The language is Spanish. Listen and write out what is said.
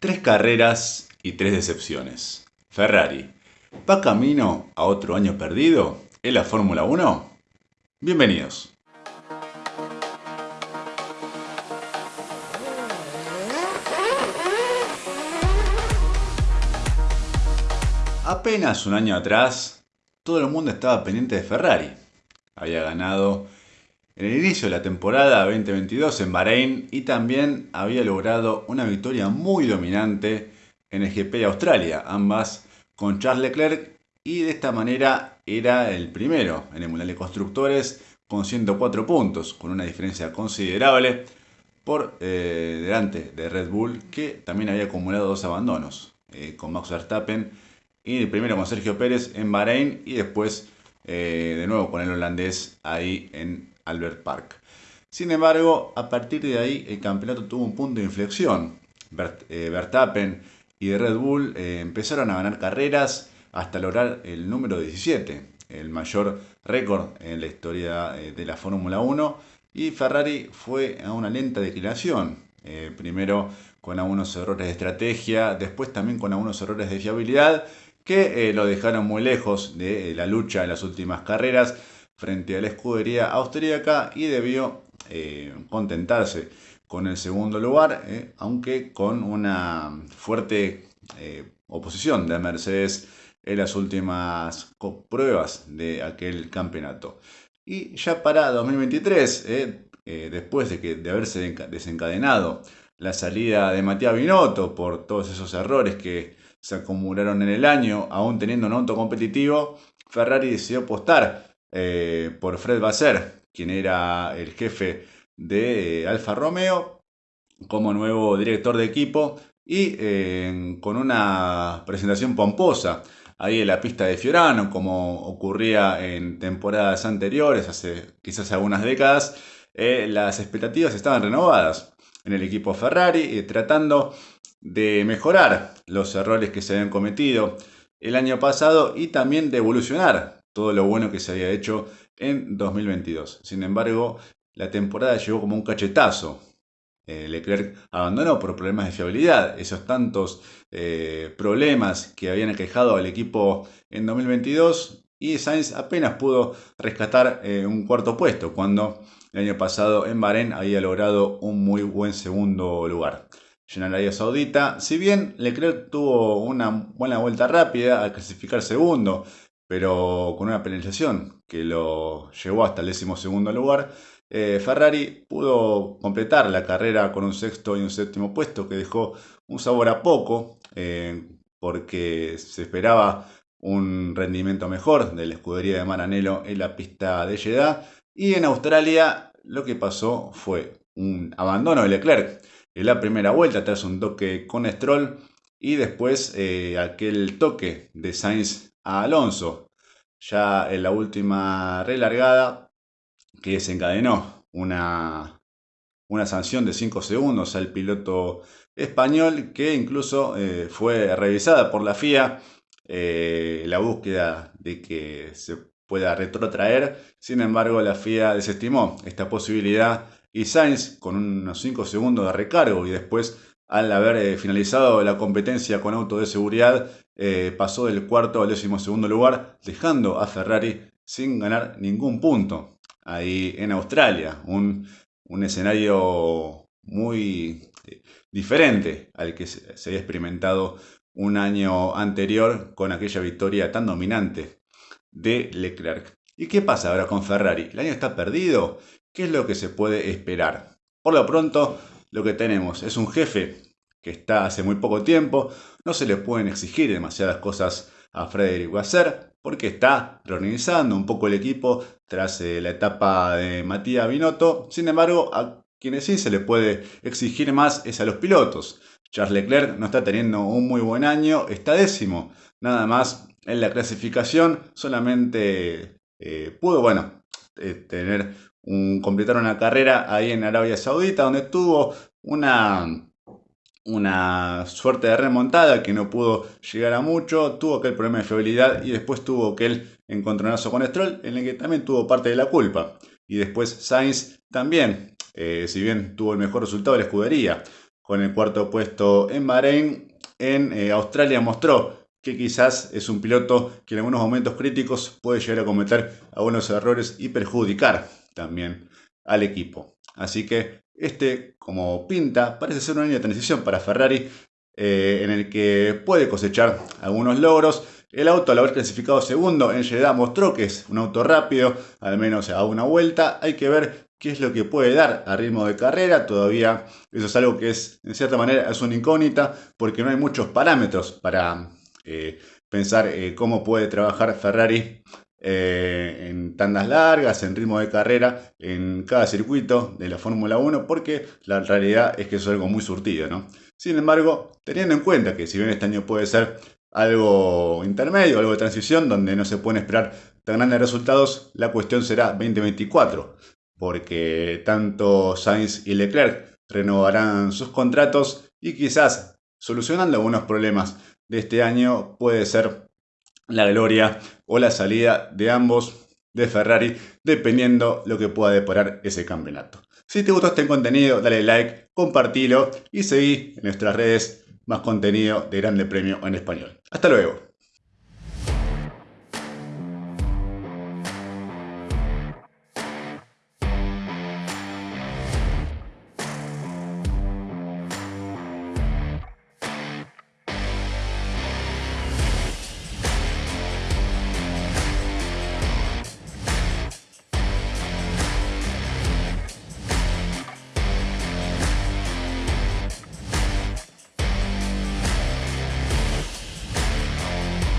Tres carreras y tres decepciones. Ferrari, ¿va camino a otro año perdido en la Fórmula 1? Bienvenidos. Apenas un año atrás, todo el mundo estaba pendiente de Ferrari. Había ganado en el inicio de la temporada 2022 en Bahrein y también había logrado una victoria muy dominante en el GP de Australia, ambas con Charles Leclerc y de esta manera era el primero en el Mundial de Constructores con 104 puntos, con una diferencia considerable por eh, delante de Red Bull que también había acumulado dos abandonos eh, con Max Verstappen y el primero con Sergio Pérez en Bahrein y después eh, de nuevo con el holandés ahí en Albert Park. Sin embargo, a partir de ahí el campeonato tuvo un punto de inflexión. Eh, Verstappen y Red Bull eh, empezaron a ganar carreras hasta lograr el número 17, el mayor récord en la historia eh, de la Fórmula 1. Y Ferrari fue a una lenta declinación. primero con algunos errores de estrategia, después también con algunos errores de fiabilidad que lo dejaron muy lejos de la lucha en las últimas carreras frente a la escudería austríaca y debió eh, contentarse con el segundo lugar, eh, aunque con una fuerte eh, oposición de Mercedes en las últimas pruebas de aquel campeonato. Y ya para 2023, después de, que, de haberse desencadenado la salida de Matías Binotto por todos esos errores que se acumularon en el año, aún teniendo un auto competitivo, Ferrari decidió apostar eh, por Fred Basser, quien era el jefe de eh, Alfa Romeo, como nuevo director de equipo y eh, con una presentación pomposa ahí en la pista de Fiorano, como ocurría en temporadas anteriores, hace quizás algunas décadas, las expectativas estaban renovadas en el equipo Ferrari, tratando de mejorar los errores que se habían cometido el año pasado y también de evolucionar todo lo bueno que se había hecho en 2022. Sin embargo, la temporada llegó como un cachetazo. Eh, Leclerc abandonó por problemas de fiabilidad. Esos tantos eh, problemas que habían aquejado al equipo en 2022 y Sainz apenas pudo rescatar eh, un cuarto puesto cuando el año pasado en Bahrein había logrado un muy buen segundo lugar. En Arabia Saudita, si bien Leclerc tuvo una buena vuelta rápida al clasificar segundo, pero con una penalización que lo llevó hasta el décimo segundo lugar. Eh, Ferrari pudo completar la carrera con un sexto y un séptimo puesto que dejó un sabor a poco eh, porque se esperaba un rendimiento mejor de la escudería de Maranello en la pista de Jeddah y en Australia lo que pasó fue un abandono de Leclerc en la primera vuelta tras un toque con Stroll y después eh, aquel toque de Sainz Alonso. Ya en la última relargada que desencadenó una, una sanción de 5 segundos al piloto español que incluso eh, fue revisada por la FIA eh, la búsqueda de que se pueda retrotraer. Sin embargo, la FIA desestimó esta posibilidad y Sainz con unos 5 segundos de recargo y después al haber eh, finalizado la competencia con auto de seguridad, eh, pasó del cuarto al décimo segundo lugar, dejando a Ferrari sin ganar ningún punto. Ahí en Australia, un, escenario muy eh, diferente al que se, había experimentado un año anterior con aquella victoria tan dominante de Leclerc. ¿Y qué pasa ahora con Ferrari? ¿El año está perdido? ¿Qué es lo que se puede esperar? Por lo pronto, lo que tenemos es un jefe que está hace muy poco tiempo, no se le pueden exigir demasiadas cosas a Frederick Wasser porque está reorganizando un poco el equipo tras eh, la etapa de Matías Binotto. Sin embargo, a quienes sí se le puede exigir más es a los pilotos. Charles Leclerc no está teniendo un muy buen año, está décimo, nada más en la clasificación, solamente eh, pudo, bueno, eh, tener un, completar una carrera ahí en Arabia Saudita, donde tuvo una, una suerte de remontada que no pudo llegar a mucho, tuvo aquel problema de fiabilidad y después tuvo aquel encontronazo con Stroll en el que también tuvo parte de la culpa. Y después Sainz también, eh, si bien tuvo el mejor resultado de la escudería, con el cuarto puesto en Bahrein. En eh, Australia mostró que quizás es un piloto que en algunos momentos críticos puede llegar a cometer algunos errores y perjudicar también al equipo. Así que este, como pinta, parece ser una línea de transición para Ferrari eh, en el que puede cosechar algunos logros. El auto al haber clasificado segundo en Jeddah mostró que es un auto rápido, al menos a una vuelta. Hay que ver qué es lo que puede dar a ritmo de carrera. Todavía eso es algo que es, en cierta manera, es una incógnita porque no hay muchos parámetros para eh, pensar eh, cómo puede trabajar Ferrari eh, en tandas largas, en ritmo de carrera, en cada circuito de la Fórmula 1, porque la realidad es que eso es algo muy surtido, ¿no? Sin embargo, teniendo en cuenta que si bien este año puede ser algo intermedio, algo de transición, donde no se pueden esperar tan grandes resultados, la cuestión será 2024, porque tanto Sainz y Leclerc renovarán sus contratos y quizás solucionando algunos problemas de este año puede ser la gloria o la salida de ambos de Ferrari, dependiendo lo que pueda deparar ese campeonato. Si te gustó este contenido, dale like, compartilo y seguí en nuestras redes más contenido de Grande Premio en Español. Hasta luego.